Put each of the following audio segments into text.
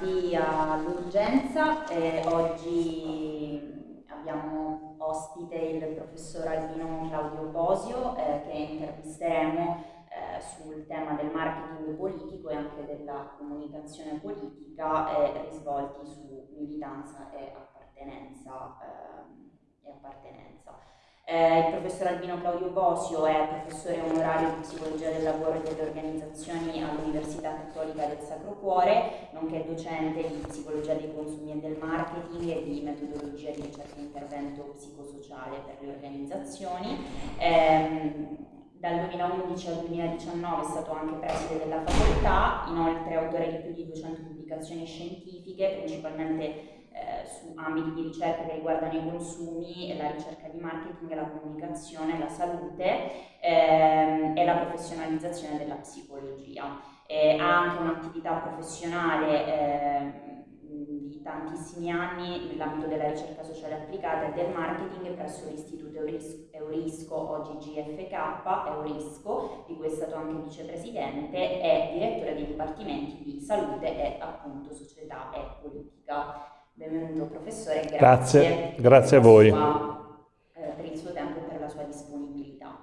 appartenenza. Eh, oggi abbiamo ospite il professor Albino Claudio Bosio eh, che intervisteremo eh, sul tema del marketing politico e anche della comunicazione politica eh, risvolti su militanza e appartenenza. Eh, e appartenenza. Eh, il professor Albino Claudio Bosio è professore onorario di psicologia del lavoro e delle organizzazioni all'Università Cattolica del Sacro Cuore, nonché docente di psicologia dei consumi e del marketing e di metodologia di ricerca e intervento psicosociale per le organizzazioni. Eh, dal 2011 al 2019 è stato anche preside della facoltà, inoltre autore di più di 200 pubblicazioni scientifiche, principalmente eh, su ambiti di ricerca che riguardano i consumi, la ricerca di marketing, la comunicazione, la salute ehm, e la professionalizzazione della psicologia. Eh, ha anche un'attività professionale eh, di tantissimi anni nell'ambito della ricerca sociale applicata e del marketing presso l'Istituto Eurisco, oggi GFK, Eurisco, di cui è stato anche vicepresidente, e direttore dei dipartimenti di salute e appunto società e politica. Benvenuto professore, grazie, grazie, grazie a voi. Sua, eh, per il suo tempo e per la sua disponibilità.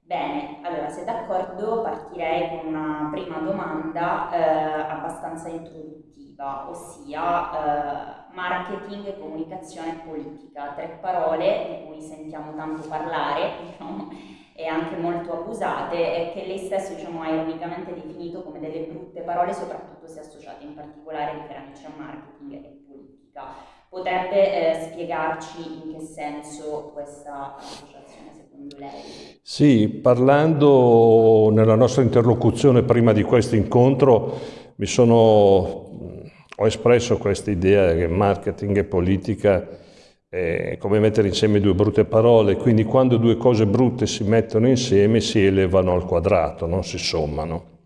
Bene, allora se d'accordo partirei con una prima domanda eh, abbastanza introduttiva, ossia eh, marketing, comunicazione e politica, tre parole di cui sentiamo tanto parlare diciamo, e anche molto abusate e che lei stesso diciamo, ha ironicamente definito come delle brutte parole, soprattutto se associate in particolare riferendoci a marketing e politica. Potrebbe eh, spiegarci in che senso questa associazione secondo lei? Sì, parlando nella nostra interlocuzione prima di questo incontro mi sono, ho espresso questa idea che marketing e politica è come mettere insieme due brutte parole, quindi quando due cose brutte si mettono insieme si elevano al quadrato, non si sommano.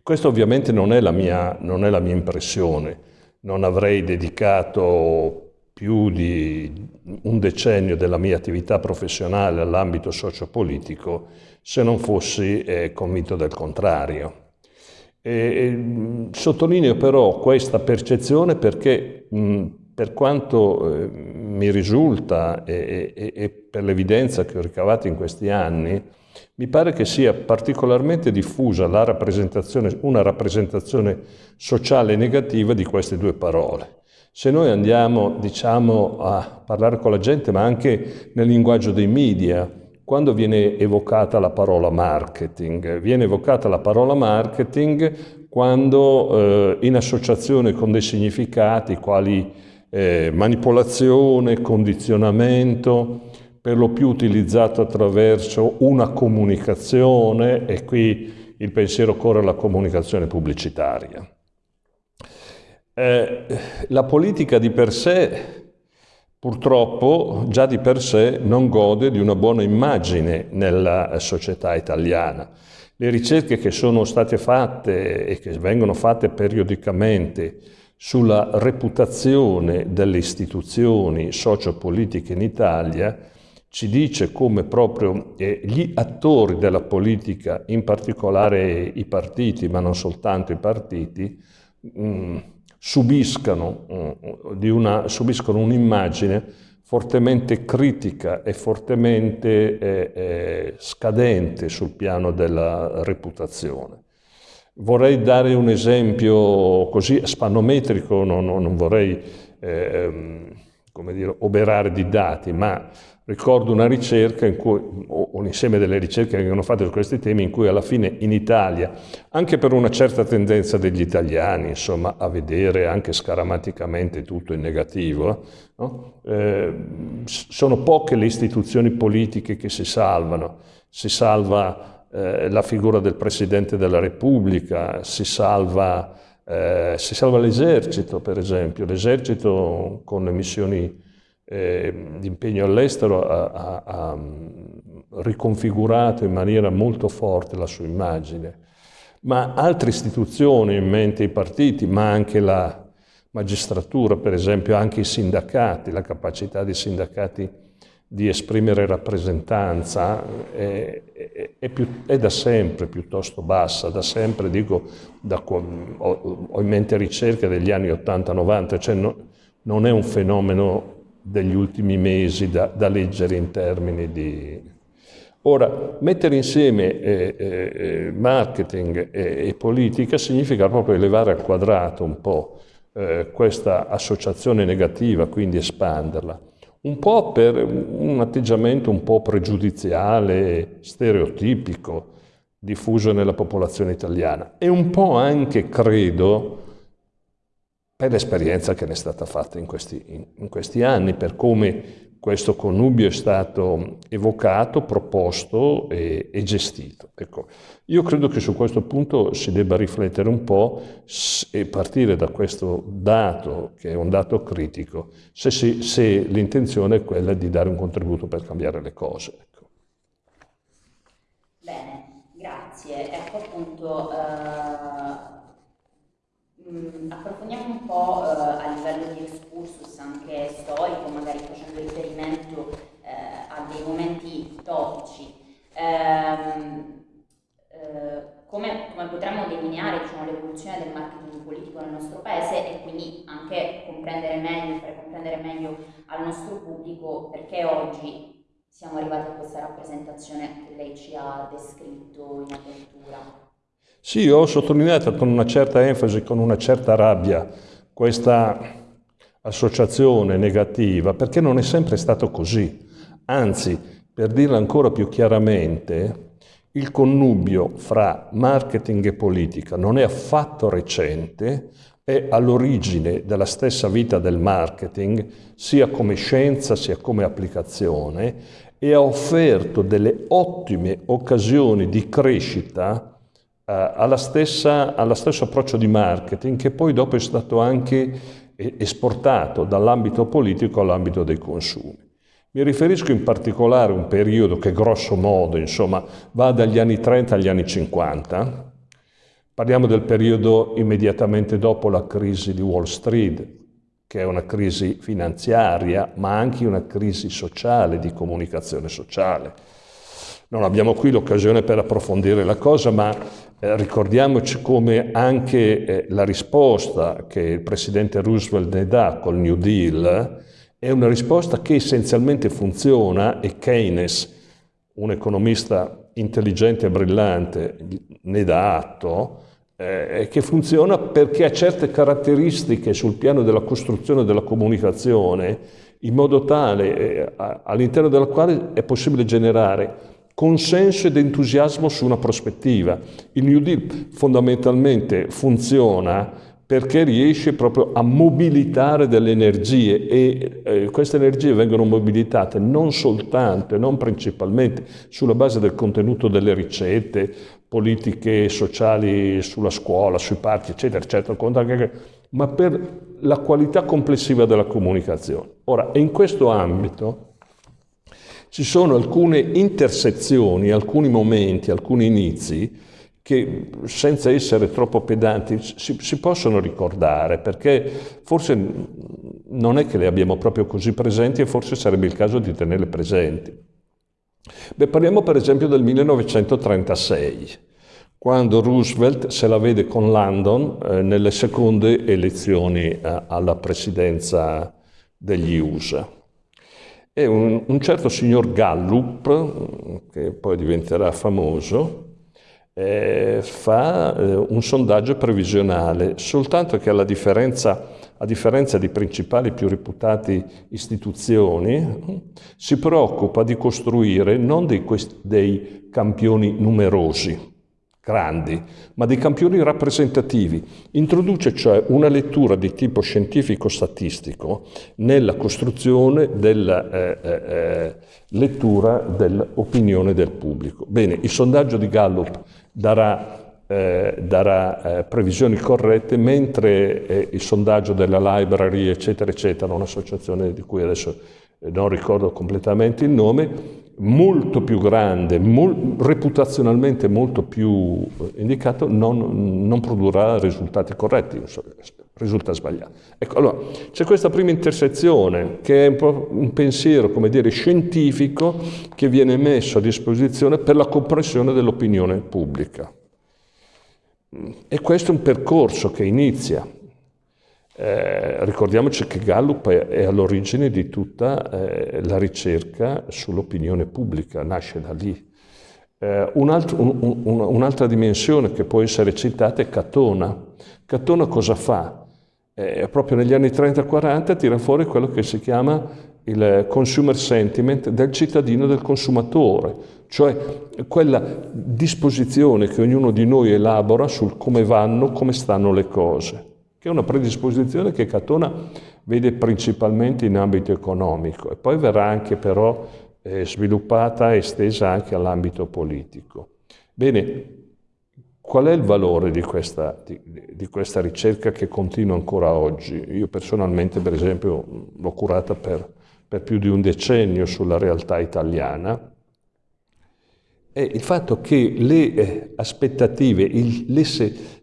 Questa ovviamente non è la mia, non è la mia impressione non avrei dedicato più di un decennio della mia attività professionale all'ambito sociopolitico se non fossi eh, convinto del contrario. E, e, sottolineo però questa percezione perché mh, per quanto eh, mi risulta e, e per l'evidenza che ho ricavato in questi anni, mi pare che sia particolarmente diffusa rappresentazione, una rappresentazione sociale negativa di queste due parole. Se noi andiamo diciamo, a parlare con la gente, ma anche nel linguaggio dei media, quando viene evocata la parola marketing? Viene evocata la parola marketing quando eh, in associazione con dei significati quali eh, manipolazione, condizionamento, per lo più utilizzato attraverso una comunicazione e qui il pensiero corre alla comunicazione pubblicitaria. Eh, la politica di per sé purtroppo già di per sé non gode di una buona immagine nella società italiana. Le ricerche che sono state fatte e che vengono fatte periodicamente sulla reputazione delle istituzioni sociopolitiche in Italia ci dice come proprio eh, gli attori della politica, in particolare i partiti, ma non soltanto i partiti, mh, mm, subiscano, una, subiscono un'immagine fortemente critica e fortemente eh, eh, scadente sul piano della reputazione. Vorrei dare un esempio così spannometrico, non, non vorrei eh, come dire, oberare di dati, ma Ricordo una ricerca, cui, o un insieme delle ricerche che vengono fatte su questi temi, in cui alla fine in Italia, anche per una certa tendenza degli italiani, insomma, a vedere anche scaramanticamente tutto in negativo, no? eh, sono poche le istituzioni politiche che si salvano. Si salva eh, la figura del Presidente della Repubblica, si salva, eh, salva l'esercito, per esempio. L'esercito con le missioni eh, l'impegno all'estero ha, ha, ha, riconfigurato in maniera molto forte la sua immagine. Ma altre istituzioni, in mente i partiti, ma anche la magistratura, per esempio, anche i sindacati, la capacità dei sindacati di esprimere rappresentanza è, è, è, più, è, da sempre piuttosto bassa, da sempre dico, da, ho, ho, in mente ricerche degli anni 80-90, cioè no, non è un fenomeno degli ultimi mesi da, da leggere in termini di... Ora, mettere insieme eh, eh, marketing e, e, politica significa proprio elevare al quadrato un po' eh, questa associazione negativa, quindi espanderla. Un po' per un atteggiamento un po' pregiudiziale, stereotipico, diffuso nella popolazione italiana e un po' anche, credo, per l'esperienza che ne è stata fatta in questi, in, questi, anni, per come questo connubio è stato evocato, proposto e, e gestito. Ecco, io credo che su questo punto si debba riflettere un po' e partire da questo dato, che è un dato critico, se, se l'intenzione è quella di dare un contributo per cambiare le cose. Ecco. Bene, grazie. Ecco appunto... Uh Mm, approfondiamo un po' eh, a livello di excursus anche storico, magari facendo riferimento eh, a dei momenti topici. Ehm, eh, come, come, potremmo delineare diciamo, l'evoluzione del marketing politico nel nostro paese e quindi anche comprendere meglio, fare comprendere meglio al nostro pubblico perché oggi siamo arrivati a questa rappresentazione che lei ci ha descritto in apertura. Sì, ho sottolineato con una certa enfasi, con una certa rabbia, questa associazione negativa, perché non è sempre stato così. Anzi, per dirla ancora più chiaramente, il connubio fra marketing e politica non è affatto recente, è all'origine della stessa vita del marketing, sia come scienza sia come applicazione, e ha offerto delle ottime occasioni di crescita alla stessa, allo stesso approccio di marketing che poi dopo è stato anche esportato dall'ambito politico all'ambito dei consumi. Mi riferisco in particolare a un periodo che grosso modo insomma, va dagli anni 30 agli anni 50. Parliamo del periodo immediatamente dopo la crisi di Wall Street, che è una crisi finanziaria, ma anche una crisi sociale, di comunicazione sociale. Non abbiamo qui l'occasione per approfondire la cosa, ma eh, ricordiamoci come anche eh, la risposta che il presidente Roosevelt ne dà col New Deal è una risposta che essenzialmente funziona e Keynes, un economista intelligente e brillante, ne dà atto, eh, che funziona perché ha certe caratteristiche sul piano della costruzione della comunicazione in modo tale eh, all'interno della quale è possibile generare consenso ed entusiasmo su una prospettiva. Il New Deal fondamentalmente funziona perché riesce proprio a mobilitare delle energie e eh, queste energie vengono mobilitate non soltanto e non principalmente sulla base del contenuto delle ricette, politiche sociali sulla scuola, sui parchi, eccetera, eccetera, ma per la qualità complessiva della comunicazione. Ora, in questo ambito ci sono alcune intersezioni, alcuni momenti, alcuni inizi che senza essere troppo pedanti si, si, possono ricordare perché forse non è che le abbiamo proprio così presenti e forse sarebbe il caso di tenerle presenti. Beh, parliamo per esempio del 1936, quando Roosevelt se la vede con Landon eh, nelle seconde elezioni eh, alla presidenza degli USA. E un, un certo signor Gallup, che poi diventerà famoso, eh, fa eh, un sondaggio previsionale, soltanto che alla differenza, a differenza di principali più reputate istituzioni, si preoccupa di costruire non dei, dei campioni numerosi, grandi, ma dei campioni rappresentativi. Introduce cioè una lettura di tipo scientifico-statistico nella costruzione della eh, eh, eh, lettura dell'opinione del pubblico. Bene, il sondaggio di Gallup darà, eh, darà eh, previsioni corrette, mentre eh, il sondaggio della Library, eccetera, eccetera, un'associazione di cui adesso non ricordo completamente il nome, molto più grande, mol, reputazionalmente molto più eh, indicato, non, non, produrrà risultati corretti, risulta sbagliato. Ecco, allora, c'è questa prima intersezione che è un, po un pensiero, come dire, scientifico che viene messo a disposizione per la comprensione dell'opinione pubblica. E questo è un percorso che inizia. Eh, ricordiamoci che Gallup è, è all'origine di tutta eh, la ricerca sull'opinione pubblica, nasce da lì. Eh, un'altra un, un, dimensione che può essere citata è Catona. Catona cosa fa? Eh, proprio negli anni 30-40 tira fuori quello che si chiama il consumer sentiment del cittadino del consumatore, cioè quella disposizione che ognuno di noi elabora sul come vanno, come stanno le cose, che è una predisposizione che Catona vede principalmente in ambito economico e poi verrà anche però eh, sviluppata e estesa anche all'ambito politico. Bene, qual è il valore di questa, di, di questa, ricerca che continua ancora oggi? Io personalmente, per esempio, l'ho curata per, per più di un decennio sulla realtà italiana, è il fatto che le eh, aspettative, il, le,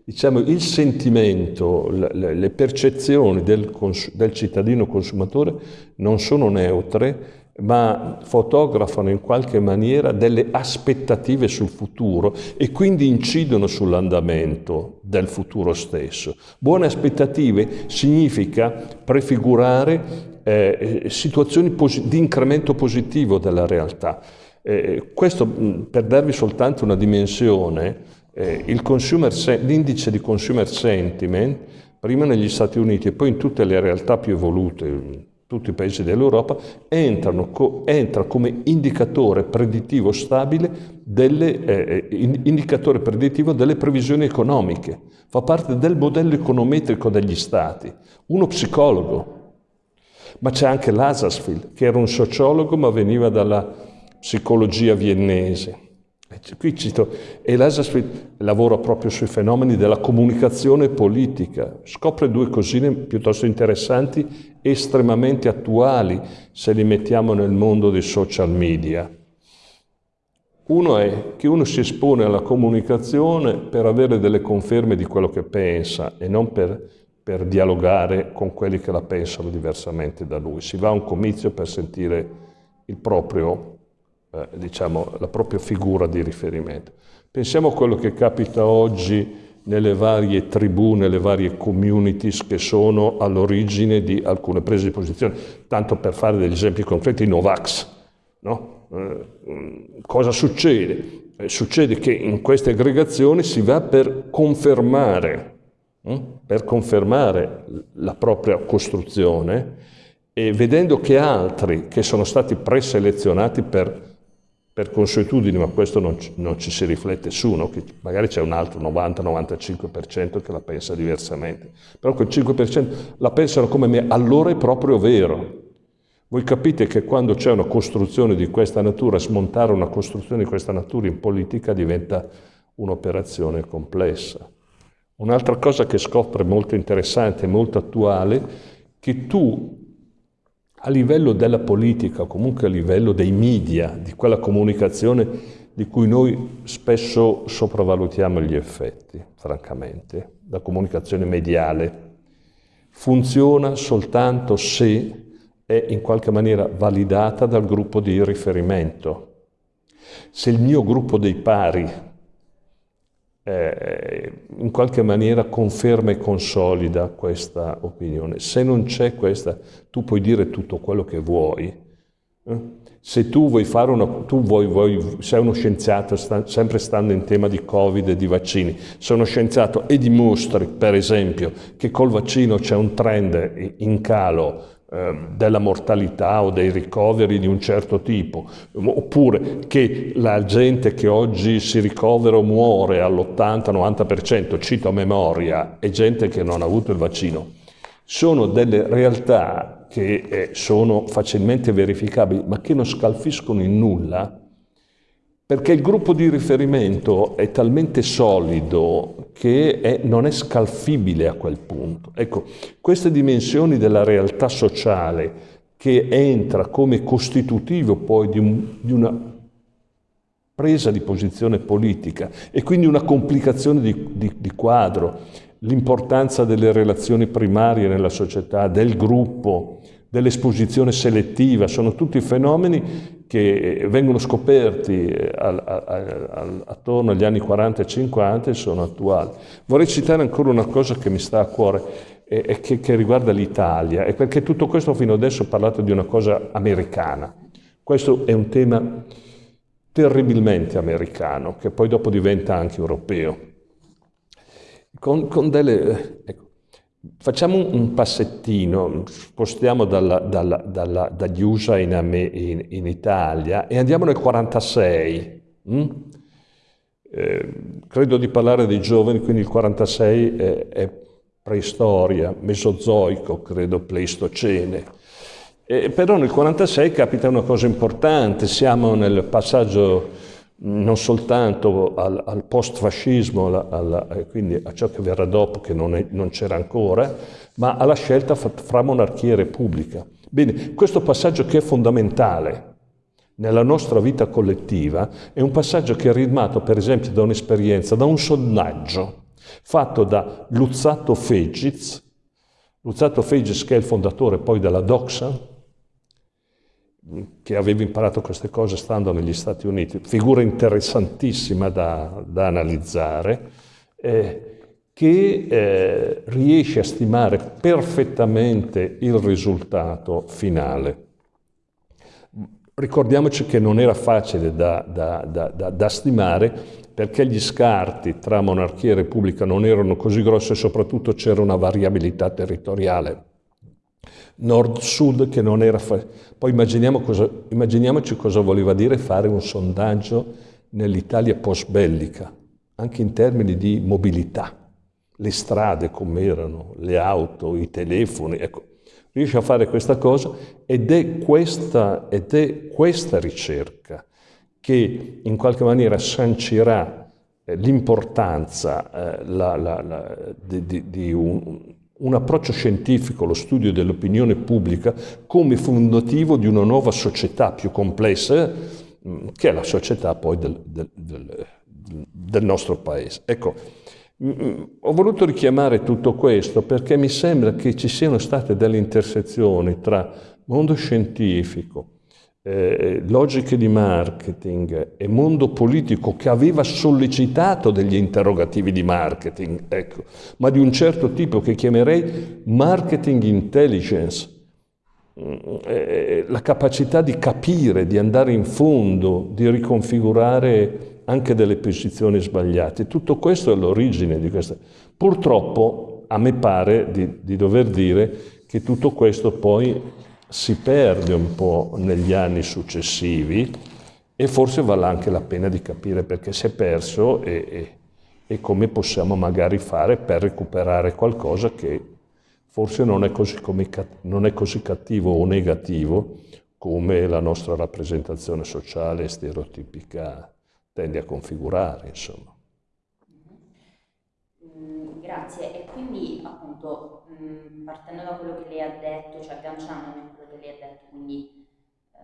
diciamo, il sentimento, le, le percezioni del, del cittadino consumatore non sono neutre, ma fotografano in qualche maniera delle aspettative sul futuro e quindi incidono sull'andamento del futuro stesso. Buone aspettative significa prefigurare eh, situazioni di incremento positivo della realtà. Eh, questo per darvi soltanto una dimensione, eh, l'indice di consumer sentiment, prima negli Stati Uniti e poi in tutte le realtà più evolute, tutti i paesi dell'Europa, entra come indicatore predittivo stabile delle, eh, eh indicatore predittivo delle previsioni economiche, fa parte del modello econometrico degli Stati. Uno psicologo, ma c'è anche Lazarsfeld, che era un sociologo ma veniva dalla psicologia viennese. Qui cito, e Lazarsfeld lavora proprio sui fenomeni della comunicazione politica, scopre due cosine piuttosto interessanti estremamente attuali se li mettiamo nel mondo dei social media. Uno è che uno si espone alla comunicazione per avere delle conferme di quello che pensa e non per, per dialogare con quelli che la pensano diversamente da lui. Si va a un comizio per sentire il proprio, eh, diciamo, la propria figura di riferimento. Pensiamo a quello che capita oggi nelle varie tribù, nelle varie communities che sono all'origine di alcune prese di posizione. Tanto per fare degli esempi concreti, i Novax. No? Eh, cosa succede? Eh, succede che in queste aggregazioni si va per confermare, hm? per confermare la propria costruzione e vedendo che altri che sono stati preselezionati per per consuetudine, ma questo non, non, ci si riflette su, no? che magari c'è un altro 90-95% che la pensa diversamente, però quel 5% la pensano come me, allora è proprio vero. Voi capite che quando c'è una costruzione di questa natura, smontare una costruzione di questa natura in politica diventa un'operazione complessa. Un'altra cosa che scopre molto interessante e molto attuale, che tu a livello della politica, comunque a livello dei media, di quella comunicazione di cui noi spesso sopravvalutiamo gli effetti, francamente, la comunicazione mediale, funziona soltanto se è in qualche maniera validata dal gruppo di riferimento. Se il mio gruppo dei pari eh, in qualche maniera conferma e consolida questa opinione. Se non c'è questa, tu puoi dire tutto quello che vuoi. Eh? Se tu vuoi fare una, tu vuoi, vuoi, sei uno scienziato, sta, sempre stando in tema di Covid e di vaccini, sei uno scienziato e dimostri, per esempio, che col vaccino c'è un trend in calo della mortalità o dei ricoveri di un certo tipo, oppure che la gente che oggi si ricovera o muore all'80-90%, cito a memoria, è gente che non ha avuto il vaccino, sono delle realtà che eh, sono facilmente verificabili, ma che non scalfiscono in nulla perché il gruppo di riferimento è talmente solido che è, non è scalfibile a quel punto. Ecco, queste dimensioni della realtà sociale che entra come costitutivo poi di, un, di una presa di posizione politica e quindi una complicazione di, di, di quadro, l'importanza delle relazioni primarie nella società, del gruppo, dell'esposizione selettiva, sono tutti fenomeni che vengono scoperti eh, al, al, al, attorno agli anni 40 e 50 e sono attuali. Vorrei citare ancora una cosa che mi sta a cuore. e che, che riguarda l'Italia, e perché tutto questo fino adesso ho parlato di una cosa americana. Questo è un tema terribilmente americano, che poi dopo diventa anche europeo. Con, con delle, ecco, facciamo un passettino, spostiamo dalla, dalla, dalla, dagli USA in, in, in, Italia e andiamo nel 46. Hm? Eh, credo di parlare dei giovani, quindi il 46 è, è preistoria, mesozoico, credo pleistocene. Eh, però nel 1946 capita una cosa importante, siamo nel passaggio non soltanto al, al post-fascismo, quindi a ciò che verrà dopo, che non, c'era ancora, ma alla scelta fra monarchia e repubblica. Bene, questo passaggio che è fondamentale nella nostra vita collettiva è un passaggio che è ritmato per esempio da un'esperienza, da un sondaggio fatto da Luzzato Fegiz, Luzzato Fegiz che è il fondatore poi della Doxa, che aveva imparato queste cose stando negli Stati Uniti, figura interessantissima da, da analizzare, eh, che eh, riesce a stimare perfettamente il risultato finale. Ricordiamoci che non era facile da, da, da, da, stimare perché gli scarti tra monarchia e repubblica non erano così grossi e soprattutto c'era una variabilità territoriale nord-sud che non era facile. Poi immaginiamo cosa, immaginiamoci cosa voleva dire fare un sondaggio nell'Italia post-bellica, anche in termini di mobilità. Le strade come erano, le auto, i telefoni, ecco. Riesce a fare questa cosa ed è questa, ed è questa ricerca che in qualche maniera sancirà eh, l'importanza eh, di, di, di un, un approccio scientifico allo studio dell'opinione pubblica come fondativo di una nuova società più complessa mm, che è la società poi del, del, del, del nostro paese. Ecco, mm, mm, ho voluto richiamare tutto questo perché mi sembra che ci siano state delle intersezioni tra mondo scientifico, eh, logiche di marketing e mondo politico che aveva sollecitato degli interrogativi di marketing, ecco, ma di un certo tipo che chiamerei marketing intelligence, mm, eh, la capacità di capire, di andare in fondo, di riconfigurare anche delle posizioni sbagliate. Tutto questo è all'origine di questa. Purtroppo a me pare di, di dover dire che tutto questo poi si perde un po' negli anni successivi e forse vale anche la pena di capire perché si è perso e, e, e come possiamo magari fare per recuperare qualcosa che forse non è, così come, non è così cattivo o negativo come la nostra rappresentazione sociale stereotipica tende a configurare, insomma. Mm, grazie, e quindi appunto mm, partendo da quello che lei ha detto, cioè agganciandomi a quello che lei ha detto, quindi eh,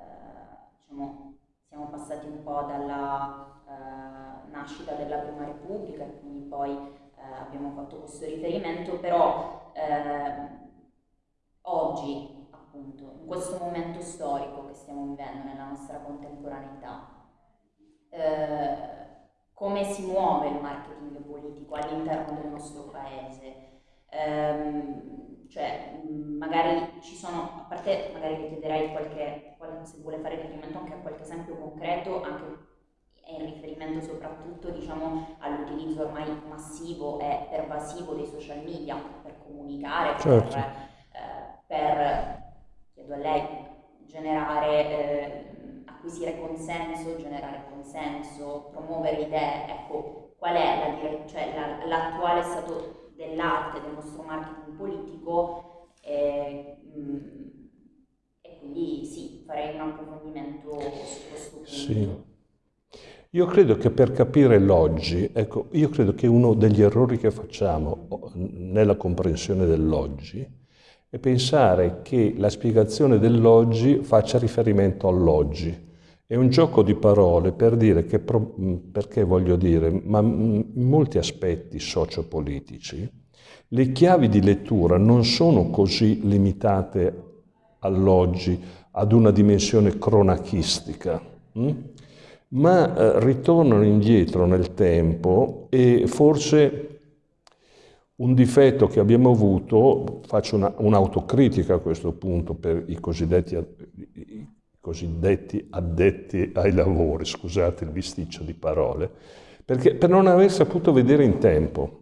diciamo, siamo passati un po' dalla eh, nascita della Prima Repubblica quindi poi eh, abbiamo fatto questo riferimento, però eh, oggi appunto in questo momento storico che stiamo vivendo nella nostra contemporaneità, eh, come si muove il marketing politico all'interno del nostro paese. Ehm, cioè, magari ci sono, a parte magari le chiederei qualche, se vuole fare riferimento anche a qualche esempio concreto, anche in riferimento soprattutto diciamo, all'utilizzo ormai massivo e pervasivo dei social media per comunicare, certo. per, eh, per, chiedo a lei, generare eh, acquisire consenso, generare consenso, promuovere idee, ecco, qual è la cioè l'attuale la, stato dell'arte del nostro marketing politico e, mh, e, quindi sì, farei un approfondimento su questo punto. Sì. Io credo che per capire l'oggi, ecco, io credo che uno degli errori che facciamo nella comprensione dell'oggi è pensare che la spiegazione dell'oggi faccia riferimento all'oggi. È un gioco di parole per dire che, perché voglio dire, ma in molti aspetti sociopolitici, le chiavi di lettura non sono così limitate all'oggi, ad una dimensione cronachistica, hm? ma eh, ritornano indietro nel tempo e forse Un difetto che abbiamo avuto, faccio un'autocritica a questo punto per i cosiddetti, cosiddetti addetti ai lavori, scusate il bisticcio di parole, perché per non aver saputo vedere in tempo.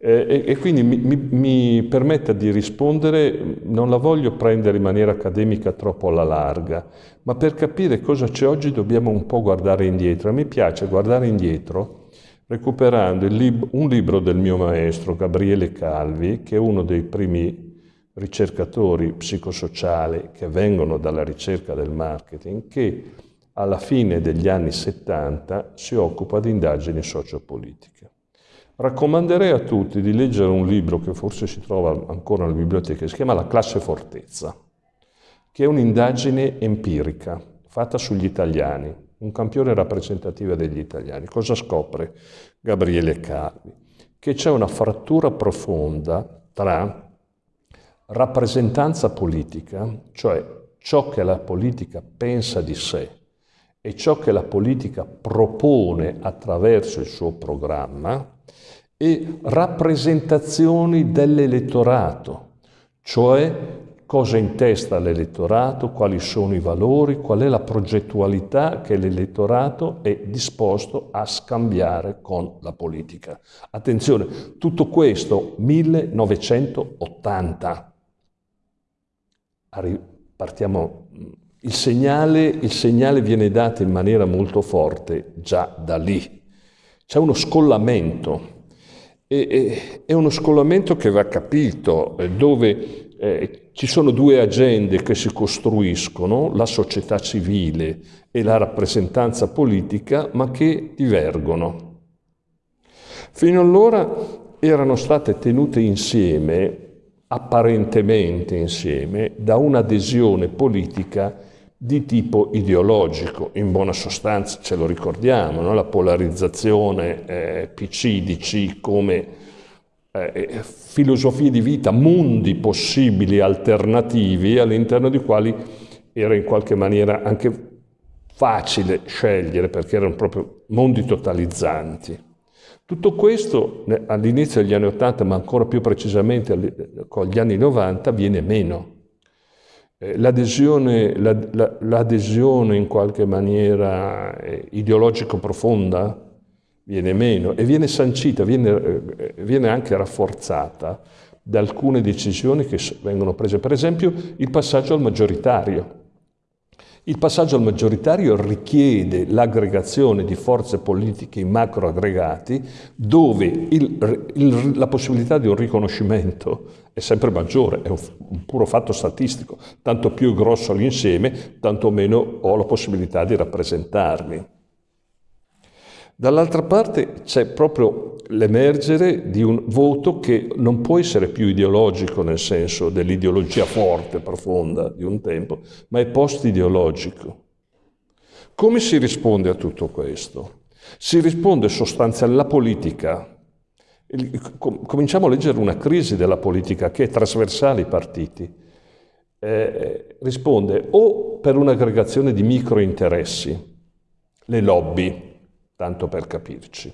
E, e, quindi mi, mi, mi, permetta di rispondere, non la voglio prendere in maniera accademica troppo alla larga, ma per capire cosa c'è oggi dobbiamo un po' guardare indietro. A me piace guardare indietro recuperando lib un libro del mio maestro Gabriele Calvi, che è uno dei primi ricercatori psicosociali che vengono dalla ricerca del marketing, che alla fine degli anni 70 si occupa di indagini sociopolitiche. Raccomanderei a tutti di leggere un libro che forse si trova ancora nelle biblioteche, si chiama La classe fortezza, che è un'indagine empirica fatta sugli italiani, un campione rappresentativo degli italiani. Cosa scopre Gabriele Calvi? Che c'è una frattura profonda tra rappresentanza politica, cioè ciò che la politica pensa di sé e ciò che la politica propone attraverso il suo programma, e rappresentazioni dell'elettorato, cioè cosa in testa all'elettorato, quali sono i valori, qual è la progettualità che l'elettorato è disposto a scambiare con la politica. Attenzione, tutto questo 1980. Partiamo, il segnale, il segnale viene dato in maniera molto forte già da lì. C'è uno scollamento e, è uno scollamento che va capito, eh, dove eh, ci sono due agende che si costruiscono, la società civile e la rappresentanza politica, ma che divergono. Fino allora erano state tenute insieme, apparentemente insieme, da un'adesione politica di tipo ideologico, in buona sostanza ce lo ricordiamo, no? la polarizzazione eh, PC-DC come eh, filosofie di vita, mondi possibili alternativi all'interno dei quali era in qualche maniera anche facile scegliere perché erano proprio mondi totalizzanti. Tutto questo all'inizio degli anni Ottanta, ma ancora più precisamente con gli anni 90, viene meno. Eh, l'adesione, l'adesione in qualche maniera eh, ideologico profonda viene meno e viene sancita, viene, eh, viene anche rafforzata da alcune decisioni che vengono prese. Per esempio il passaggio al maggioritario. Il passaggio al maggioritario richiede l'aggregazione di forze politiche in macroaggregati dove il, il, la possibilità di un riconoscimento è sempre maggiore, è un, un puro fatto statistico. Tanto più grosso l'insieme, tanto meno ho la possibilità di rappresentarmi. Dall'altra parte c'è proprio l'emergere di un voto che non può essere più ideologico nel senso dell'ideologia forte, profonda di un tempo, ma è post-ideologico. Come si risponde a tutto questo? Si risponde sostanzialmente alla politica. Cominciamo a leggere una crisi della politica che è trasversale ai partiti. Eh, risponde o per un'aggregazione di microinteressi, le lobby, tanto per capirci,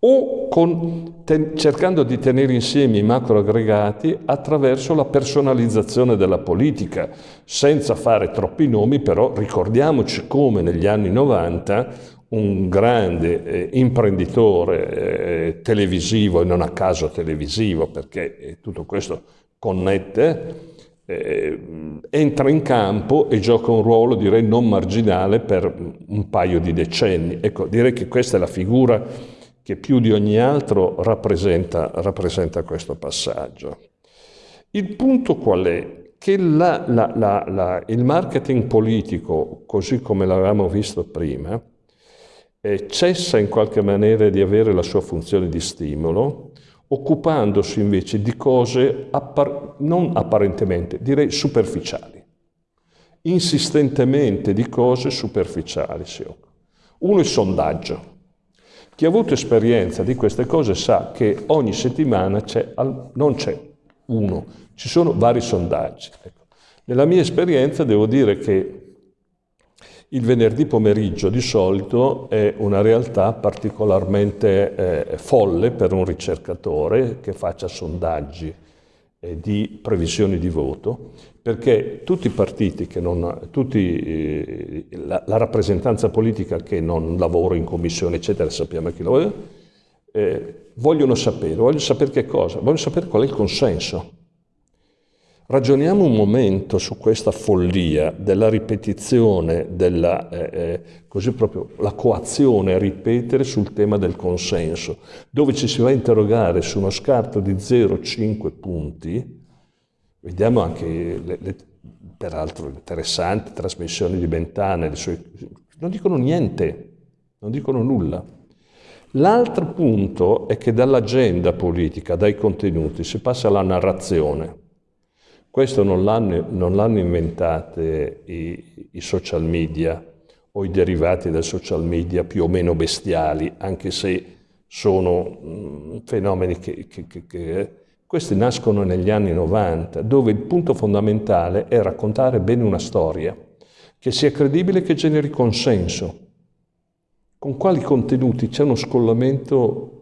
o con, ten, cercando di tenere insieme i macroaggregati attraverso la personalizzazione della politica, senza fare troppi nomi, però ricordiamoci come negli anni 90 un grande eh, imprenditore eh, televisivo, e non a caso televisivo, perché eh, tutto questo connette, eh, entra in campo e gioca un ruolo direi non marginale per un paio di decenni. Ecco, direi che questa è la figura che più di ogni altro rappresenta, rappresenta questo passaggio. Il punto qual è? Che la, la, la, il marketing politico, così come l'avevamo visto prima, eh, cessa in qualche maniera di avere la sua funzione di stimolo, occupandosi invece di cose appar non apparentemente, direi superficiali. Insistentemente di cose superficiali si occupa. Uno il sondaggio. Chi ha avuto esperienza di queste cose sa che ogni settimana c'è, non c'è uno, ci sono vari sondaggi. Ecco. Nella mia esperienza devo dire che Il venerdì pomeriggio di solito è una realtà particolarmente eh, folle per un ricercatore che faccia sondaggi eh, di previsioni di voto, perché tutti i partiti, che non, tutti, eh, la, la, rappresentanza politica che non lavora in commissione, eccetera, sappiamo chi lo è, eh, vogliono sapere, vogliono sapere che cosa? Vogliono sapere qual è il consenso. Ragioniamo un momento su questa follia della ripetizione, della, eh, eh, così proprio la coazione a ripetere sul tema del consenso, dove ci si va a interrogare su uno scarto di 0,5 punti, vediamo anche le, le peraltro interessanti trasmissioni di Bentane, sue, non dicono niente, non dicono nulla. L'altro punto è che dall'agenda politica, dai contenuti, si passa alla narrazione. Questo non l'hanno inventato i, i, social media o i derivati del social media più o meno bestiali, anche se sono mm, fenomeni che, che, che, che... Questi nascono negli anni 90, dove il punto fondamentale è raccontare bene una storia, che sia credibile e che generi consenso. Con quali contenuti c'è uno scollamento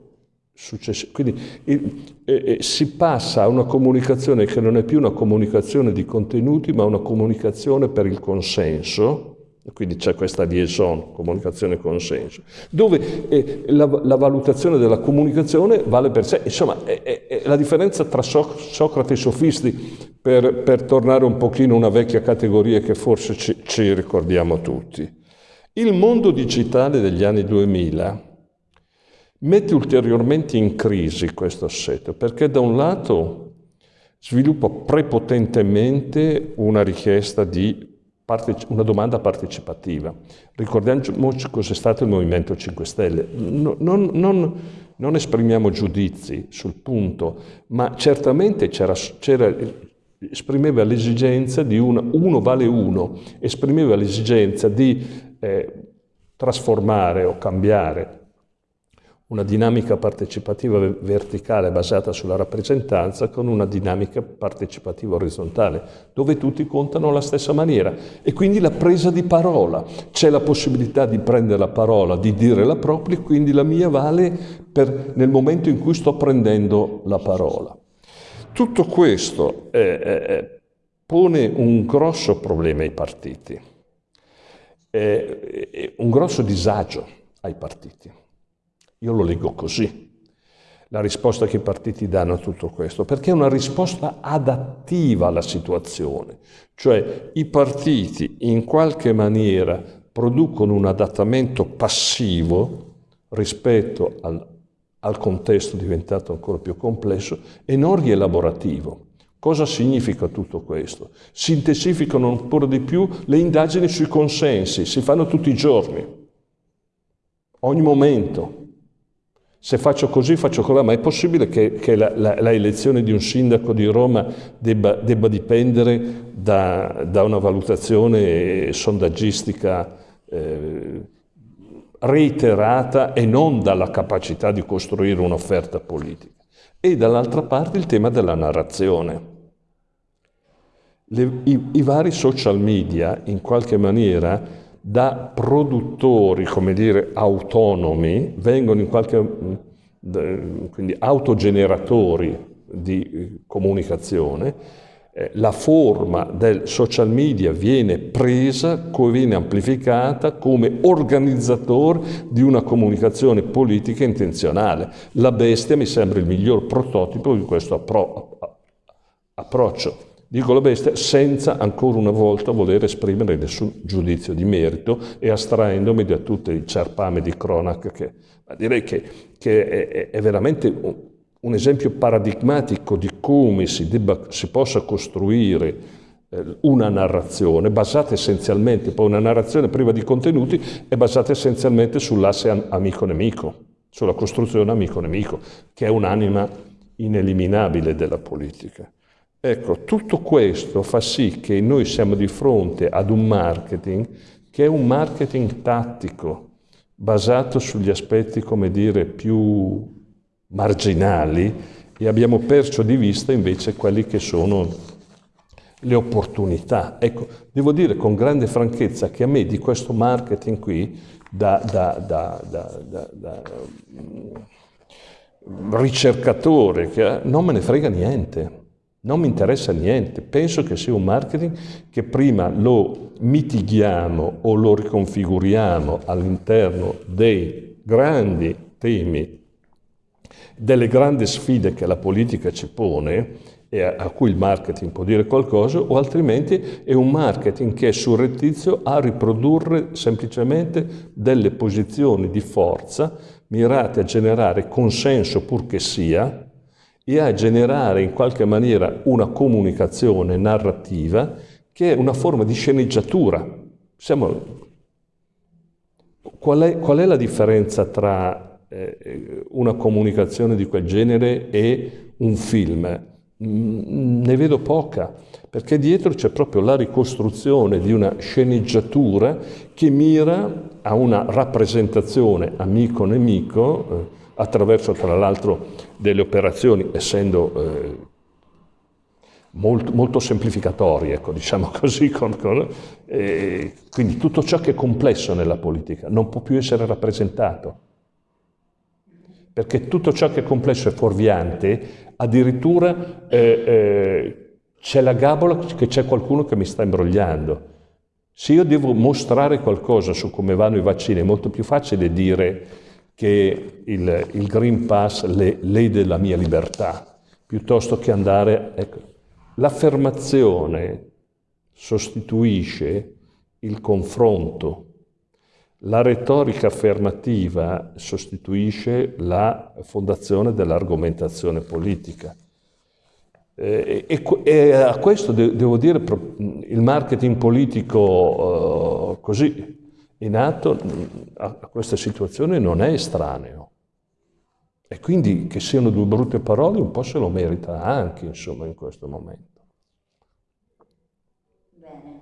successivo. Quindi il, eh, si passa a una comunicazione che non è più una comunicazione di contenuti, ma una comunicazione per il consenso, quindi c'è questa liaison, comunicazione consenso, dove eh, la, la, valutazione della comunicazione vale per sé. Insomma, è, è, è la differenza tra so Socrate e sofisti, per, per, tornare un pochino a una vecchia categoria che forse ci, ci ricordiamo tutti. Il mondo digitale degli anni 2000 mette ulteriormente in crisi questo assetto, perché da un lato sviluppa prepotentemente una richiesta di una domanda partecipativa. Ricordiamoci cos'è stato il Movimento 5 Stelle. Non, non, non esprimiamo giudizi sul punto, ma certamente c'era, esprimeva l'esigenza di una, uno vale uno, esprimeva l'esigenza di eh, trasformare o cambiare una dinamica partecipativa verticale basata sulla rappresentanza con una dinamica partecipativa orizzontale, dove tutti contano alla stessa maniera. E quindi la presa di parola. C'è la possibilità di prendere la parola, di dire la propria, quindi la mia vale per, nel momento in cui sto prendendo la parola. Tutto questo eh, eh, pone un grosso problema ai partiti, eh, un grosso disagio ai partiti. Io lo leggo così, la risposta che i partiti danno a tutto questo, perché è una risposta adattiva alla situazione, cioè i partiti in qualche maniera producono un adattamento passivo rispetto al, al contesto diventato ancora più complesso e non rielaborativo. Cosa significa tutto questo? Si intensificano ancora di più le indagini sui consensi, si fanno tutti i giorni, ogni momento, se faccio così, faccio così, ma è possibile che, che la, la, la, elezione di un sindaco di Roma debba, debba dipendere da, da, una valutazione sondaggistica eh, reiterata e non dalla capacità di costruire un'offerta politica? E dall'altra parte il tema della narrazione. Le, i, I vari social media, in qualche maniera, da produttori, come dire, autonomi, vengono in qualche quindi autogeneratori di eh, comunicazione, eh, la forma del social media viene presa, viene amplificata come organizzatore di una comunicazione politica intenzionale. La bestia mi sembra il miglior prototipo di questo appro approccio. Dico la bestia senza ancora una volta voler esprimere nessun giudizio di merito e astraendomi da tutti i cerpame di cronaca che direi che, che è, è, veramente un, un, esempio paradigmatico di come si, debba, si possa costruire eh, una narrazione basata essenzialmente, poi una narrazione priva di contenuti, è basata essenzialmente sull'asse amico-nemico, sulla costruzione amico-nemico, che è un'anima ineliminabile della politica. Ecco, tutto questo fa sì che noi siamo di fronte ad un marketing che è un marketing tattico, basato sugli aspetti, come dire, più marginali e abbiamo perso di vista invece quelli che sono le opportunità. Ecco, devo dire con grande franchezza che a me di questo marketing qui, da, da, da, da ricercatore, che, non me ne frega niente. Non mi interessa niente, penso che sia un marketing che prima lo mitighiamo o lo riconfiguriamo all'interno dei grandi temi, delle grandi sfide che la politica ci pone e a, a cui il marketing può dire qualcosa, o altrimenti è un marketing che è surrettizio a riprodurre semplicemente delle posizioni di forza mirate a generare consenso purché sia, e a generare in qualche maniera una comunicazione narrativa che è una forma di sceneggiatura. Siamo... Qual, è, qual, è, la differenza tra eh, una comunicazione di quel genere e un film? Mm, ne vedo poca, perché dietro c'è proprio la ricostruzione di una sceneggiatura che mira a una rappresentazione amico-nemico eh, attraverso tra l'altro delle operazioni, essendo eh, molto, molto, semplificatorie, ecco, diciamo così, con, con, eh, quindi tutto ciò che è complesso nella politica non può più essere rappresentato, perché tutto ciò che è complesso e fuorviante, addirittura eh, eh c'è la gabola che c'è qualcuno che mi sta imbrogliando. Se io devo mostrare qualcosa su come vanno i vaccini, è molto più facile dire che il, il Green Pass le, lede la mia libertà, piuttosto che andare... Ecco, L'affermazione sostituisce il confronto, la retorica affermativa sostituisce la fondazione dell'argomentazione politica. E, e, e, a questo de, devo dire il marketing politico uh, così in atto a questa situazione non è estraneo. E quindi che siano due brutte parole un po' se lo merita anche, insomma, in questo momento. Bene,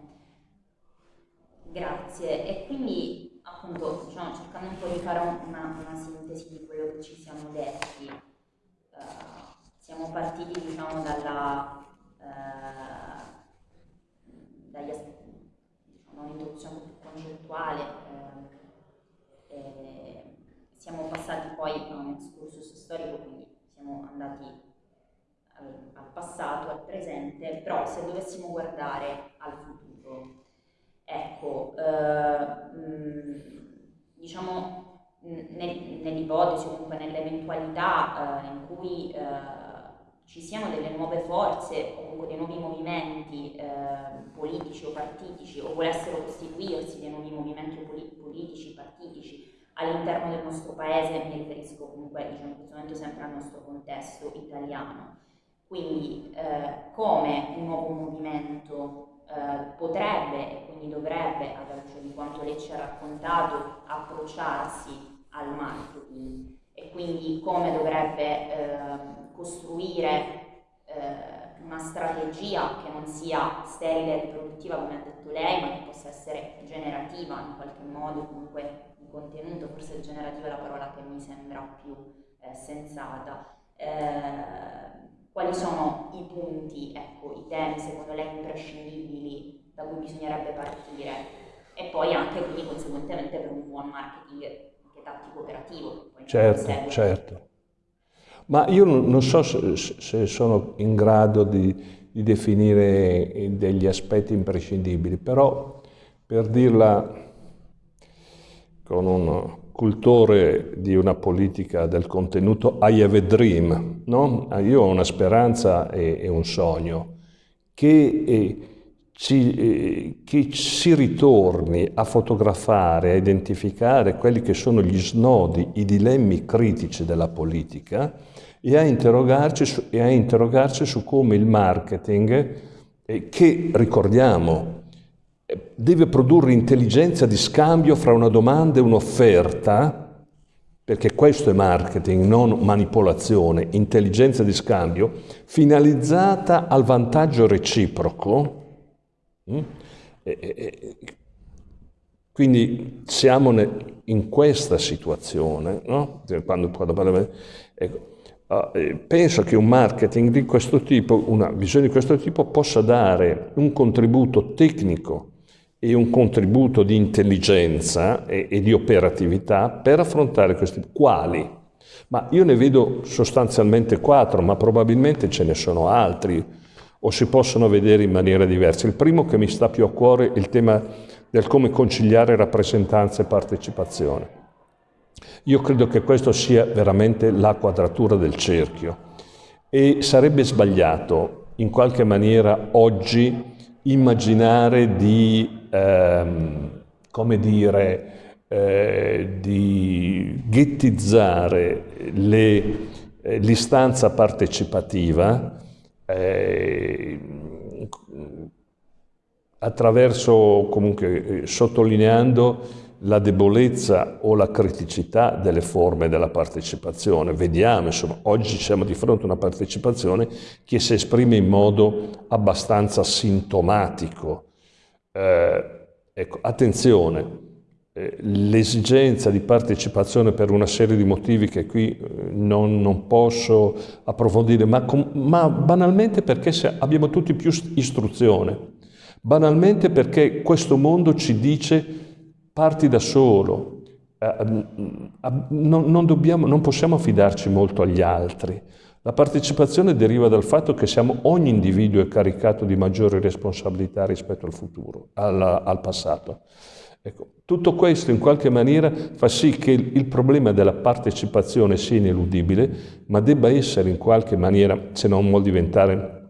grazie. E quindi, appunto, diciamo, cercando un po' di fare una, una sintesi di quello che ci siamo detti, uh, siamo partiti, diciamo, dalla, uh, dagli aspetti, diciamo, un'introduzione concettuale, uh, siamo passati poi a un excursus storico, quindi siamo andati al, al passato, al presente, però se dovessimo guardare al futuro, ecco, eh, mh, diciamo nel, nell'ipotesi o comunque nell'eventualità eh, in cui eh, ci siano delle nuove forze o comunque dei nuovi movimenti eh, politici o partitici o volessero costituirsi dei nuovi movimenti politici, partitici all'interno del nostro paese, mi riferisco comunque diciamo, in questo momento sempre al nostro contesto italiano. Quindi eh, come un nuovo movimento eh, potrebbe e quindi dovrebbe, alla luce di quanto lei ci ha raccontato, approcciarsi al marketing e quindi come dovrebbe eh, costruire eh, una strategia che non sia sterile e riproduttiva come ha detto lei, ma che possa essere generativa in qualche modo, comunque contenuto, forse generativa è la parola che mi sembra più eh, sensata. Eh, quali sono i punti, ecco, i temi secondo lei imprescindibili da cui bisognerebbe partire e poi anche quindi conseguentemente per un buon marketing anche tattico operativo. Certo, certo. Ma io non so se, se sono in grado di, di, definire degli aspetti imprescindibili, però per dirla con un cultore di una politica del contenuto, I have a dream, no? io ho una speranza e, e un sogno, che, eh, ci, eh, che si ritorni a fotografare, a identificare quelli che sono gli snodi, i dilemmi critici della politica e a interrogarci su, e a interrogarci su come il marketing, eh, che ricordiamo deve produrre intelligenza di scambio fra una domanda e un'offerta, perché questo è marketing, non manipolazione, intelligenza di scambio, finalizzata al vantaggio reciproco. Mm? Quindi siamo in questa situazione, no? quando, quando parliamo, ecco, penso che un marketing di questo tipo, una visione di questo tipo, possa dare un contributo tecnico e un contributo di intelligenza e, e di operatività per affrontare questi quali. Ma io ne vedo sostanzialmente quattro, ma probabilmente ce ne sono altri o si possono vedere in maniera diversa. Il primo che mi sta più a cuore è il tema del come conciliare rappresentanza e partecipazione. Io credo che questo sia veramente la quadratura del cerchio. E sarebbe sbagliato in qualche maniera oggi immaginare di, ehm, come dire, eh, di ghettizzare eh, l'istanza partecipativa eh, attraverso, comunque, sottolineando la debolezza o la criticità delle forme della partecipazione. Vediamo, insomma, oggi siamo di fronte a una partecipazione che si esprime in modo abbastanza sintomatico. Eh, ecco, attenzione, eh, l'esigenza di partecipazione per una serie di motivi che qui eh, non, non posso approfondire, ma, ma banalmente perché abbiamo tutti più istruzione, banalmente perché questo mondo ci dice parti da solo, eh, non, non, dobbiamo, non possiamo fidarci molto agli altri. La partecipazione deriva dal fatto che siamo, ogni individuo è caricato di maggiori responsabilità rispetto al futuro, al, al passato. Ecco, tutto questo in qualche maniera fa sì che il, il problema della partecipazione sia ineludibile, ma debba essere in qualche maniera, se non vuol diventare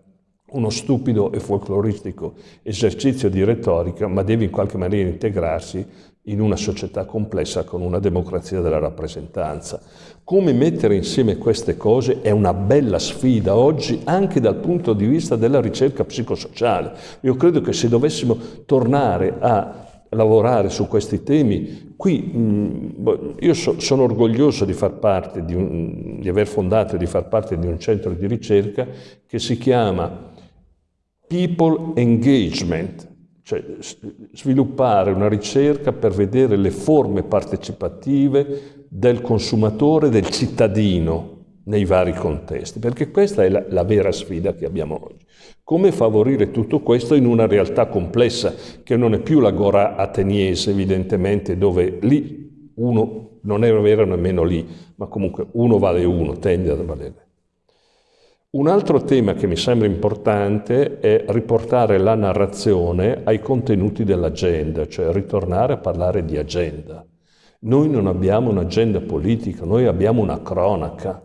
uno stupido e folcloristico esercizio di retorica, ma deve in qualche maniera integrarsi in una società complessa con una democrazia della rappresentanza. Come mettere insieme queste cose è una bella sfida oggi anche dal punto di vista della ricerca psicosociale. Io credo che se dovessimo tornare a lavorare su questi temi, qui mh, io so, sono orgoglioso di far parte, di, un, di aver fondato e di far parte di un centro di ricerca che si chiama People Engagement, cioè sviluppare una ricerca per vedere le forme partecipative del consumatore, del cittadino nei vari contesti, perché questa è la, la, vera sfida che abbiamo oggi. Come favorire tutto questo in una realtà complessa, che non è più l'agora ateniese, evidentemente, dove lì uno non è vero nemmeno lì, ma comunque uno vale uno, tende a valere. Un altro tema che mi sembra importante è riportare la narrazione ai contenuti dell'agenda, cioè ritornare a parlare di agenda. Noi non abbiamo un'agenda politica, noi abbiamo una cronaca.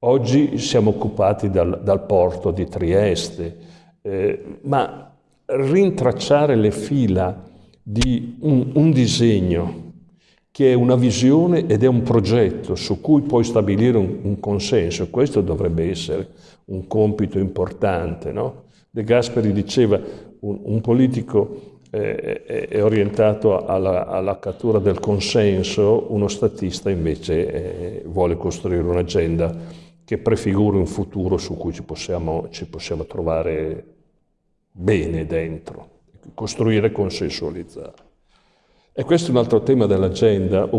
Oggi siamo occupati dal, dal porto di Trieste, eh, ma rintracciare le fila di un, un disegno che è una visione ed è un progetto su cui puoi stabilire un, un consenso. Questo dovrebbe essere un compito importante. No? De Gasperi diceva un, un politico eh, è orientato alla, alla, cattura del consenso, uno statista invece eh, vuole costruire un'agenda che prefiguri un futuro su cui ci possiamo, ci possiamo trovare bene dentro, costruire e consensualizzare. E questo è un altro tema dell'agenda.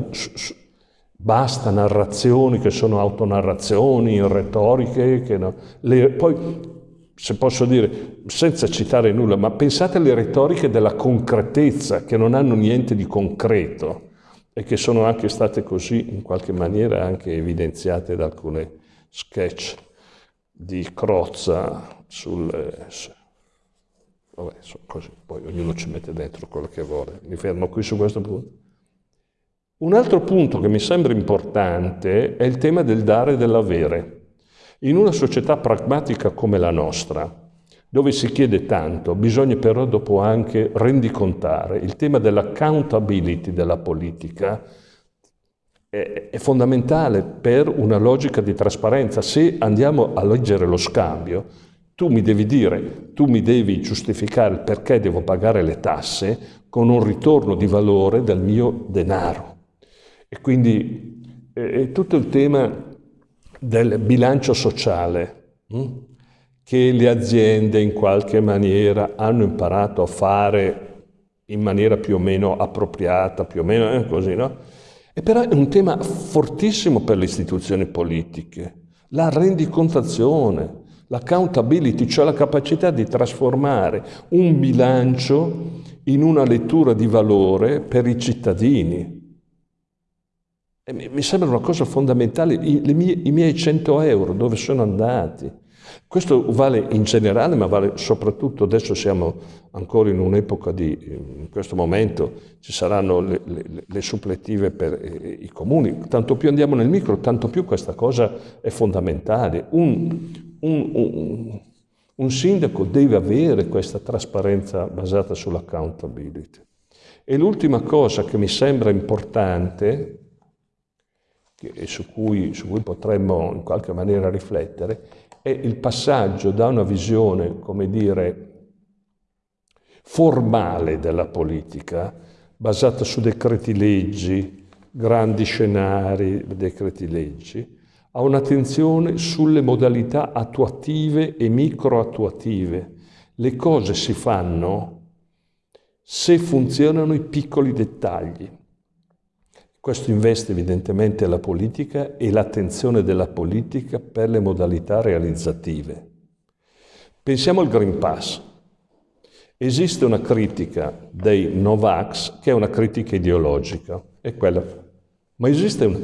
Basta narrazioni che sono autonarrazioni, retoriche, che no. Le, poi, se posso dire, senza citare nulla, ma pensate alle retoriche della concretezza, che non hanno niente di concreto e che sono anche state così, in qualche maniera, anche evidenziate da alcune sketch di Crozza sul, Vabbè, così, poi ognuno ci mette dentro quello che vuole. Mi fermo qui su questo punto. Un altro punto che mi sembra importante è il tema del dare e dell'avere. In una società pragmatica come la nostra, dove si chiede tanto, bisogna però dopo anche rendicontare. Il tema dell'accountability della politica è, è fondamentale per una logica di trasparenza. Se andiamo a leggere lo scambio, tu mi devi dire, tu mi devi giustificare perché devo pagare le tasse con un ritorno di valore del mio denaro. E quindi è tutto il tema del bilancio sociale hm? che le aziende in qualche maniera hanno imparato a fare in maniera più o meno appropriata, più o meno eh, così, no? E però è un tema fortissimo per le istituzioni politiche la rendicontazione, l'accountability, cioè la capacità di trasformare un bilancio in una lettura di valore per i cittadini. E mi sembra una cosa fondamentale, I, mie, i miei 100 euro dove sono andati? Questo vale in generale, ma vale soprattutto, adesso siamo ancora in un'epoca di, in questo momento ci saranno le, le, le suppletive per eh, i comuni, tanto più andiamo nel micro, tanto più questa cosa è fondamentale. Un, un, un, un sindaco deve avere questa trasparenza basata sull'accountability. E l'ultima cosa che mi sembra importante, e su cui, su cui potremmo in qualche maniera riflettere, è il passaggio da una visione, come dire, formale della politica, basata su decreti leggi, grandi scenari, decreti leggi, a un'attenzione sulle modalità attuative e microattuative. Le cose si fanno se funzionano i piccoli dettagli. Questo investe evidentemente la politica e l'attenzione della politica per le modalità realizzative. Pensiamo al Green Pass. Esiste una critica dei Novax che è una critica ideologica, è quella. Ma esiste una,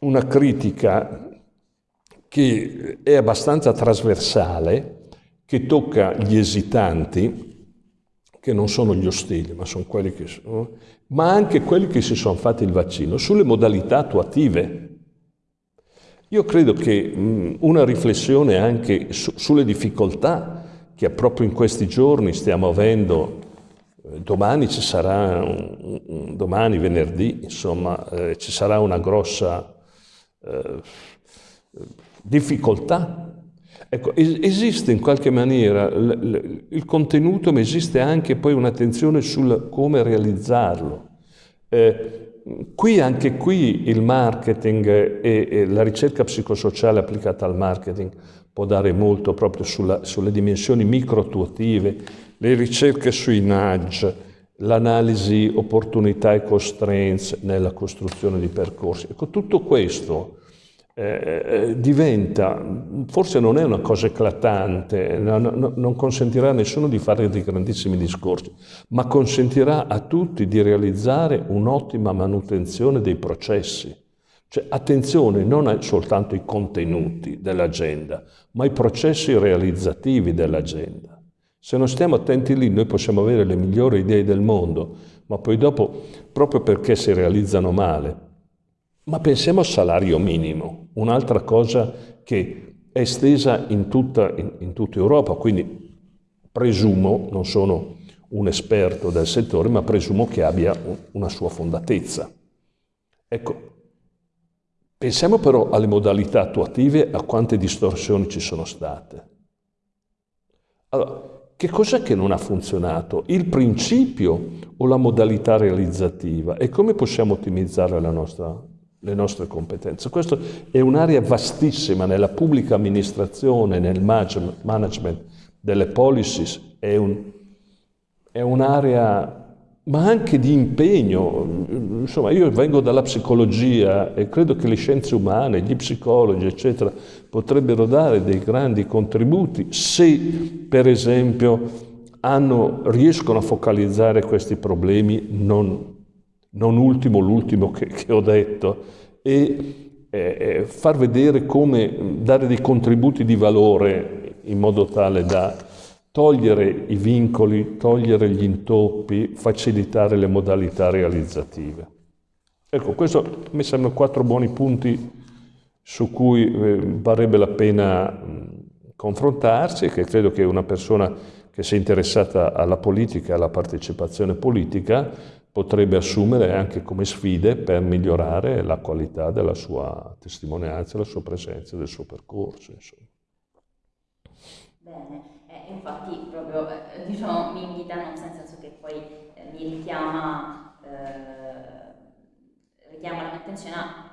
una critica che è abbastanza trasversale, che tocca gli esitanti, che non sono gli ostili, ma sono quelli che sono, ma anche quelli che si sono fatti il vaccino, sulle modalità attuative. Io credo che mh, una riflessione anche su, sulle difficoltà che proprio in questi giorni stiamo avendo, eh, domani ci sarà, un, un, domani venerdì, insomma, eh, ci sarà una grossa eh, difficoltà Ecco, esiste in qualche maniera il contenuto, ma esiste anche poi un'attenzione sul come realizzarlo. Eh, qui, anche qui, il marketing e, e, la ricerca psicosociale applicata al marketing può dare molto proprio sulla, sulle dimensioni micro-attuative, le ricerche sui nudge, l'analisi opportunità e constraints nella costruzione di percorsi. Ecco, tutto questo eh, eh, diventa, forse non è una cosa eclatante, no, no, non consentirà a nessuno di fare dei grandissimi discorsi, ma consentirà a tutti di realizzare un'ottima manutenzione dei processi. Cioè, attenzione non soltanto ai contenuti dell'agenda, ma ai processi realizzativi dell'agenda. Se non stiamo attenti lì, noi possiamo avere le migliori idee del mondo, ma poi dopo, proprio perché si realizzano male, ma pensiamo al salario minimo, un'altra cosa che è estesa in tutta, in, in tutta Europa, quindi presumo, non sono un esperto del settore, ma presumo che abbia una sua fondatezza. Ecco, pensiamo però alle modalità attuative, a quante distorsioni ci sono state. Allora, che cos'è che non ha funzionato? Il principio o la modalità realizzativa? E come possiamo ottimizzare nostra le nostre competenze. Questa è un'area vastissima nella pubblica amministrazione, nel management delle policies, è un'area ma anche di impegno. Insomma, io vengo dalla psicologia e credo che le scienze umane, gli psicologi, eccetera, potrebbero dare dei grandi contributi se, per esempio, hanno, riescono a focalizzare questi problemi non non ultimo l'ultimo che, che, ho detto, e eh, far vedere come dare dei contributi di valore in modo tale da togliere i vincoli, togliere gli intoppi, facilitare le modalità realizzative. Ecco, questo mi sembrano quattro buoni punti su cui eh, varrebbe la pena confrontarsi che credo che una persona che sia interessata alla politica, alla partecipazione politica, potrebbe assumere anche come sfide per migliorare la qualità della sua testimonianza, la sua presenza, del suo percorso. Insomma. Bene, infatti proprio eh, diciamo, mi invitano nel senso che poi eh, mi richiama, eh, richiama la mia attenzione a,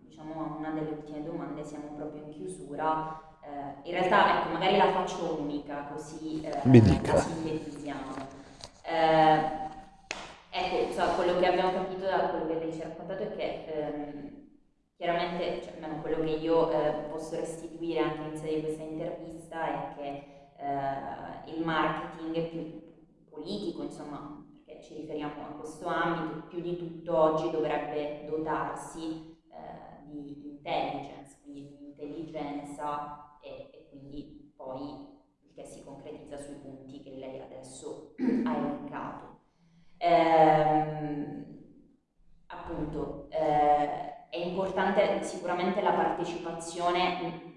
diciamo, a una delle ultime domande, siamo proprio in chiusura. Eh, in realtà ecco, magari la faccio unica così eh, la sintetizziamo. Ecco, so, quello che abbiamo capito da quello che lei ci ha raccontato è che ehm, chiaramente, cioè, almeno quello che io eh, posso restituire anche in sede di questa intervista è che eh, il marketing più politico, insomma, perché ci riferiamo a questo ambito, più di tutto oggi dovrebbe dotarsi eh, di intelligence, quindi di intelligenza e, e quindi poi il che si concretizza sui punti che lei adesso ha elencato. Ehm, appunto, eh, è importante sicuramente la partecipazione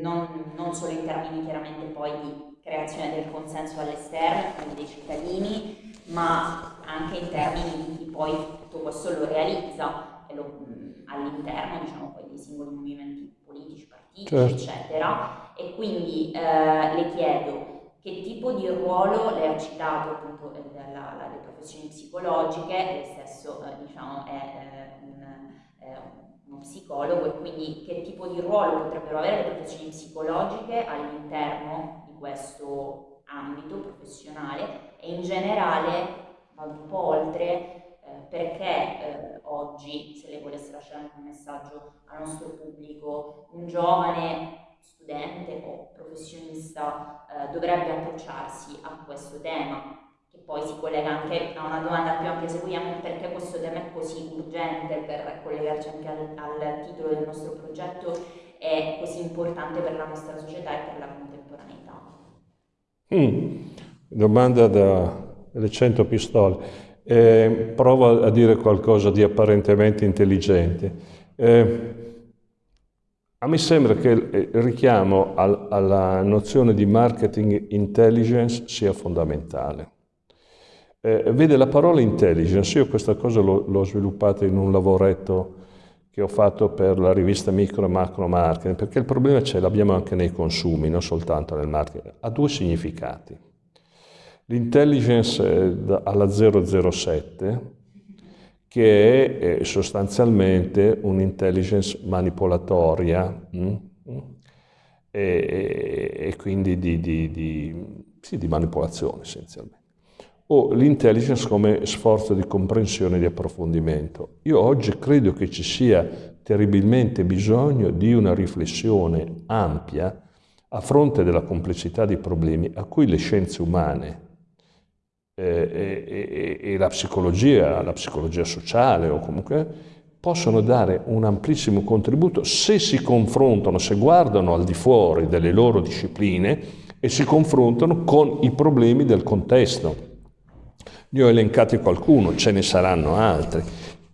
non, non, solo in termini chiaramente poi di creazione del consenso all'esterno, quindi dei cittadini, ma anche in termini di chi poi tutto questo lo realizza all'interno diciamo, dei singoli movimenti politici, partiti, certo. eccetera. E quindi eh, le chiedo che tipo di ruolo lei ha citato appunto la, la, le professioni psicologiche, lei stesso eh, diciamo, è eh, un, eh, uno psicologo e quindi che tipo di ruolo potrebbero avere le professioni psicologiche all'interno di questo ambito professionale e in generale vado un po' oltre eh, perché eh, oggi, se lei volesse lasciare un messaggio al nostro pubblico, un giovane studente o professionista eh, dovrebbe approcciarsi a questo tema, poi si collega anche a una domanda più ampia se vogliamo, perché questo tema è così urgente per collegarci anche al, al titolo del nostro progetto, è così importante per la nostra società e per la contemporaneità. Mm. Domanda dalle 100 pistole. Eh, provo a dire qualcosa di apparentemente intelligente. Eh, a me sembra che il richiamo al, alla nozione di marketing intelligence sia fondamentale. Eh, vede la parola intelligence, io questa cosa l'ho sviluppata in un lavoretto che ho fatto per la rivista Micro e Macro Marketing, perché il problema c'è, l'abbiamo anche nei consumi, non soltanto nel marketing, ha due significati. L'intelligence alla 007 che è eh, sostanzialmente un'intelligence manipolatoria mh? Mm, mm, e, e, quindi di, di, di, sì, di manipolazione essenzialmente o l'intelligence come sforzo di comprensione e di approfondimento. Io oggi credo che ci sia terribilmente bisogno di una riflessione ampia a fronte della complessità dei problemi a cui le scienze umane eh, e, e, la psicologia, la psicologia sociale o comunque possono dare un amplissimo contributo se si confrontano, se guardano al di fuori delle loro discipline e si confrontano con i problemi del contesto. Ne ho elencati qualcuno, ce ne saranno altri.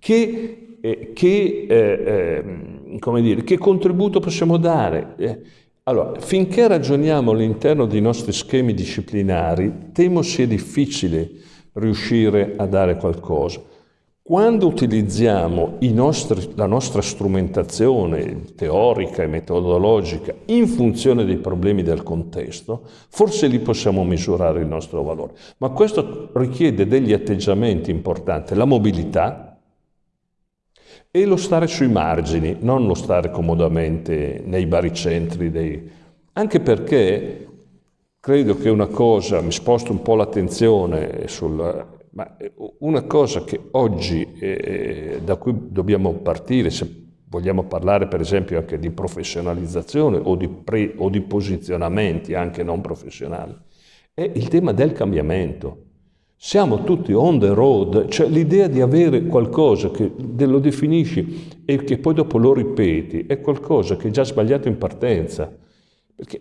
Che, eh, che, eh, eh, dire, che contributo possiamo dare? Eh, allora, finché ragioniamo all'interno dei nostri schemi disciplinari, temo sia difficile riuscire a dare qualcosa. Quando utilizziamo nostri, la nostra strumentazione teorica e metodologica in funzione dei problemi del contesto, forse lì possiamo misurare il nostro valore. Ma questo richiede degli atteggiamenti importanti, la mobilità, e lo stare sui margini, non lo stare comodamente nei baricentri, dei... anche perché credo che una cosa, mi sposto un po' l'attenzione sul... Ma una cosa che oggi, eh, da cui dobbiamo partire, se vogliamo parlare per esempio anche di professionalizzazione o di, pre, o di posizionamenti anche non professionali, è il tema del cambiamento. Siamo tutti on the road, cioè l'idea di avere qualcosa che lo definisci e che poi dopo lo ripeti è qualcosa che è già sbagliato in partenza. Perché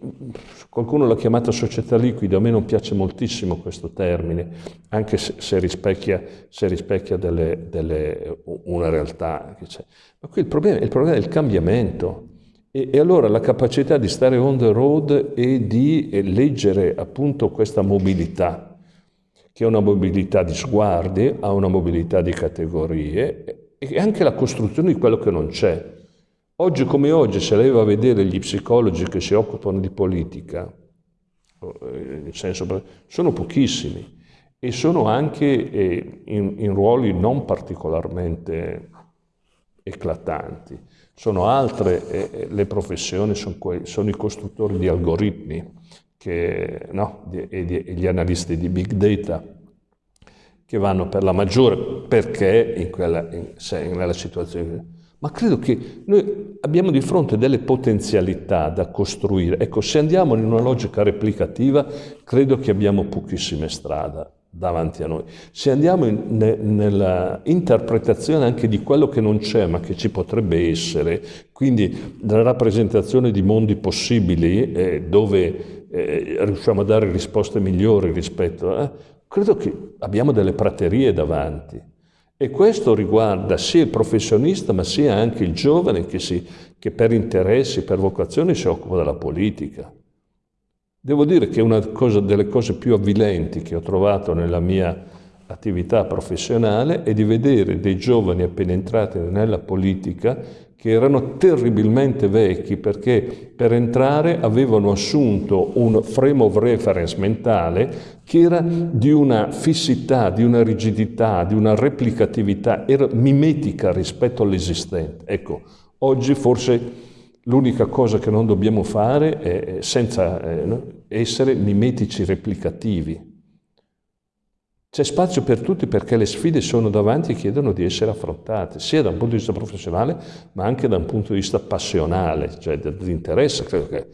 qualcuno l'ha chiamata società liquida, a me non piace moltissimo questo termine, anche se, se rispecchia, se rispecchia delle, delle, una realtà che c'è. Ma qui il problema, il problema è il cambiamento. E, e, allora la capacità di stare on the road e di leggere appunto questa mobilità che ha una mobilità di sguardi, ha una mobilità di categorie e anche la costruzione di quello che non c'è. Oggi come oggi, se lei va a vedere gli psicologi che si occupano di politica, eh, senso, sono pochissimi e sono anche eh, in, in ruoli non particolarmente eclatanti. Sono altre eh, le professioni, sono, i costruttori di algoritmi, che, no, e, gli analisti di big data che vanno per la maggiore perché in quella, in, nella situazione. Ma credo che noi abbiamo di fronte delle potenzialità da costruire. Ecco, se andiamo in una logica replicativa, credo che abbiamo pochissime strade davanti a noi. Se andiamo in, ne, nella interpretazione anche di quello che non c'è ma che ci potrebbe essere, quindi la rappresentazione di mondi possibili eh, dove eh, riusciamo a dare risposte migliori rispetto a... credo che abbiamo delle praterie davanti. E questo riguarda sia il professionista ma sia anche il giovane che, si, che per interessi, per vocazione si occupa della politica. Devo dire che una cosa, delle cose più avvilenti che ho trovato nella mia attività professionale è di vedere dei giovani appena entrati nella politica che erano terribilmente vecchi perché per entrare avevano assunto un frame of reference mentale che era di una fissità, di una rigidità, di una replicatività, era mimetica rispetto all'esistente. Ecco, oggi forse L'unica cosa che non dobbiamo fare è senza eh, essere mimetici replicativi. C'è spazio per tutti perché le sfide sono davanti e chiedono di essere affrontate, sia da un punto di vista professionale, ma anche da un punto di vista passionale, cioè dell'interesse. Credo che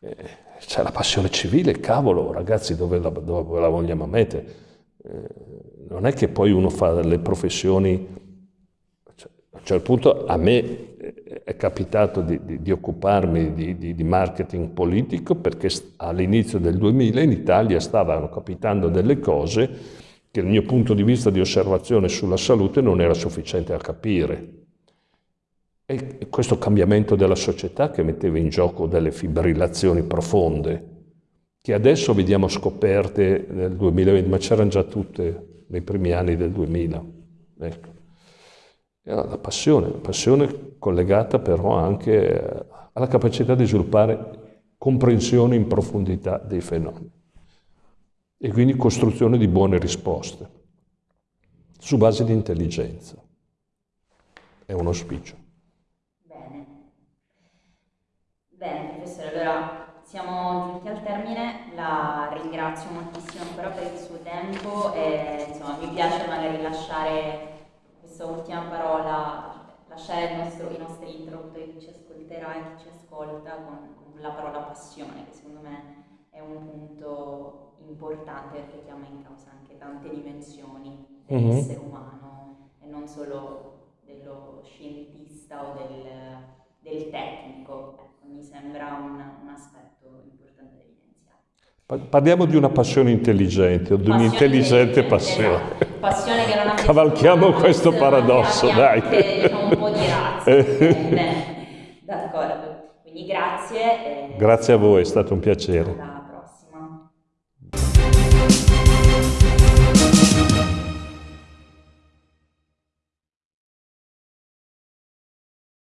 eh, c'è la passione civile, cavolo, ragazzi, dove la, dove la vogliamo mettere? Eh, non è che poi uno fa delle professioni, cioè, a un certo punto a me è capitato di, di, di occuparmi di, di, marketing politico perché all'inizio del 2000 in Italia stavano capitando delle cose che dal mio punto di vista di osservazione sulla salute non era sufficiente a capire. E questo cambiamento della società che metteva in gioco delle fibrillazioni profonde, che adesso vediamo scoperte nel 2020, ma c'erano già tutte nei primi anni del 2000. Ecco. La passione, passione collegata però anche alla capacità di sviluppare comprensione in profondità dei fenomeni e quindi costruzione di buone risposte su base di intelligenza. È un auspicio. Bene. Bene, professore, allora siamo giunti al termine, la ringrazio moltissimo ancora per il suo tempo e insomma mi piace magari lasciare questa ultima parola, lasciare nostro, i nostri interlocutori, chi ci ascolterà e chi ci ascolta con, con, la parola passione, che secondo me è un punto importante perché chiama in causa anche tante dimensioni dell'essere mm-hmm. umano e non solo dello scientista o del, del tecnico. Ecco, mi sembra un, un aspetto importante. Parliamo di una passione intelligente o di un'intelligente passione. Esatto passione che non abbiamo Cavalchiamo questo paradosso, dai. Diciamo, un po' di razza. D'accordo. Quindi grazie. Grazie a voi, è stato un piacere.